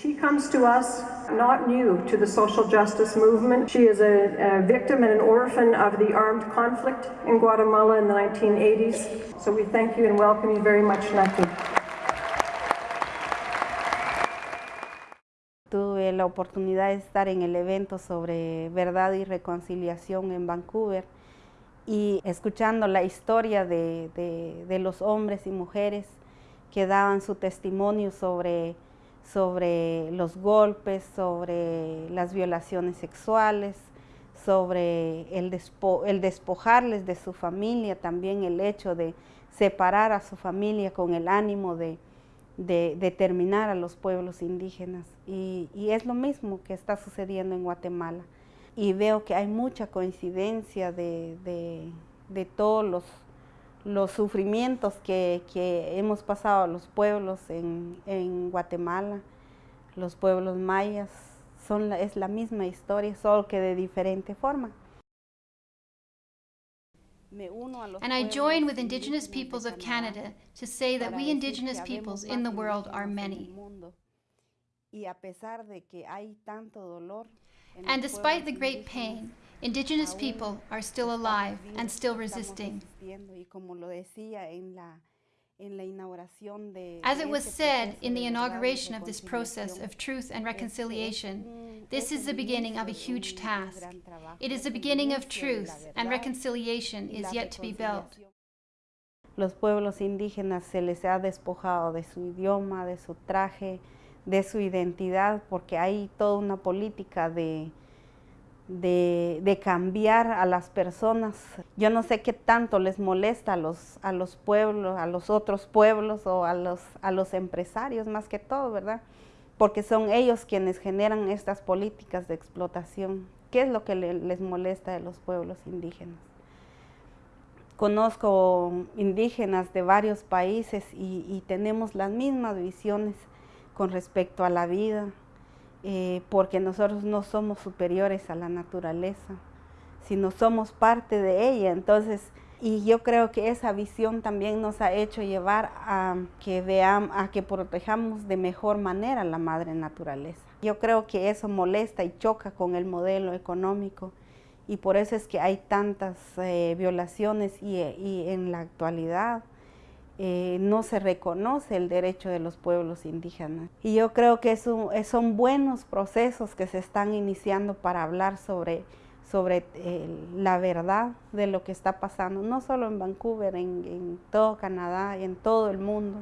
She comes to us not new to the social justice movement. She is a, a, victim and an orphan of the armed conflict in Guatemala in the 1980s. So we thank you and welcome you very much, Naki. Tuve la oportunidad de estar en el evento sobre verdad y reconciliación en Vancouver y escuchando la historia de, de, de los hombres y mujeres que daban su testimonio sobre sobre los golpes, sobre las violaciones sexuales, sobre el, despojarles de su familia, también el hecho de separar a su familia con el ánimo de, determinar a los pueblos indígenas. Y, es lo mismo que está sucediendo en Guatemala. Y veo que hay mucha coincidencia de, todos los, los sufrimientos que, hemos pasado los pueblos en, Guatemala, los pueblos mayas, son, es la misma historia, solo que de diferente forma. And I join with Indigenous peoples of Canada to say that we Indigenous peoples in the world are many. And despite the great pain, Indigenous people are still alive and still resisting. As it was said in the inauguration of this process of truth and reconciliation, this is the beginning of a huge task. It is the beginning of truth, and reconciliation is yet to be built. Los pueblos indígenas se les ha despojado de su idioma, de su traje, de su identidad, porque hay toda una política de de, cambiar a las personas. Yo no sé qué tanto les molesta a los, a los pueblos, a los otros pueblos o a los, a los empresarios más que todo, ¿verdad? Porque son ellos quienes generan estas políticas de explotación. ¿Qué es lo que les molesta de los pueblos indígenas? Conozco indígenas de varios países y tenemos las mismas visiones con respecto a la vida, eh, porque nosotros no somos superiores a la naturaleza, sino somos parte de ella. Entonces, y yo creo que esa visión también nos ha hecho llevar a que veamos, a que protejamos de mejor manera la madre naturaleza. Yo creo que eso molesta y choca con el modelo económico y por eso es que hay tantas eh, violaciones y en la actualidad eh, no se reconoce el derecho de los pueblos indígenas. Y yo creo que son buenos procesos que se están iniciando para hablar sobre, eh, la verdad de lo que está pasando, no solo en Vancouver, en, en todo Canadá en todo el mundo.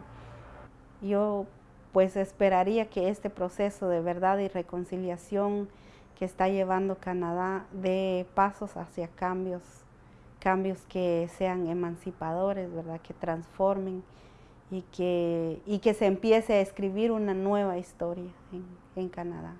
Yo pues esperaría que este proceso de verdad y reconciliación que está llevando Canadá dé pasos hacia cambios cambios que sean emancipadores, ¿verdad? que transformen y que, y que se empiece a escribir una nueva historia en, en Canadá.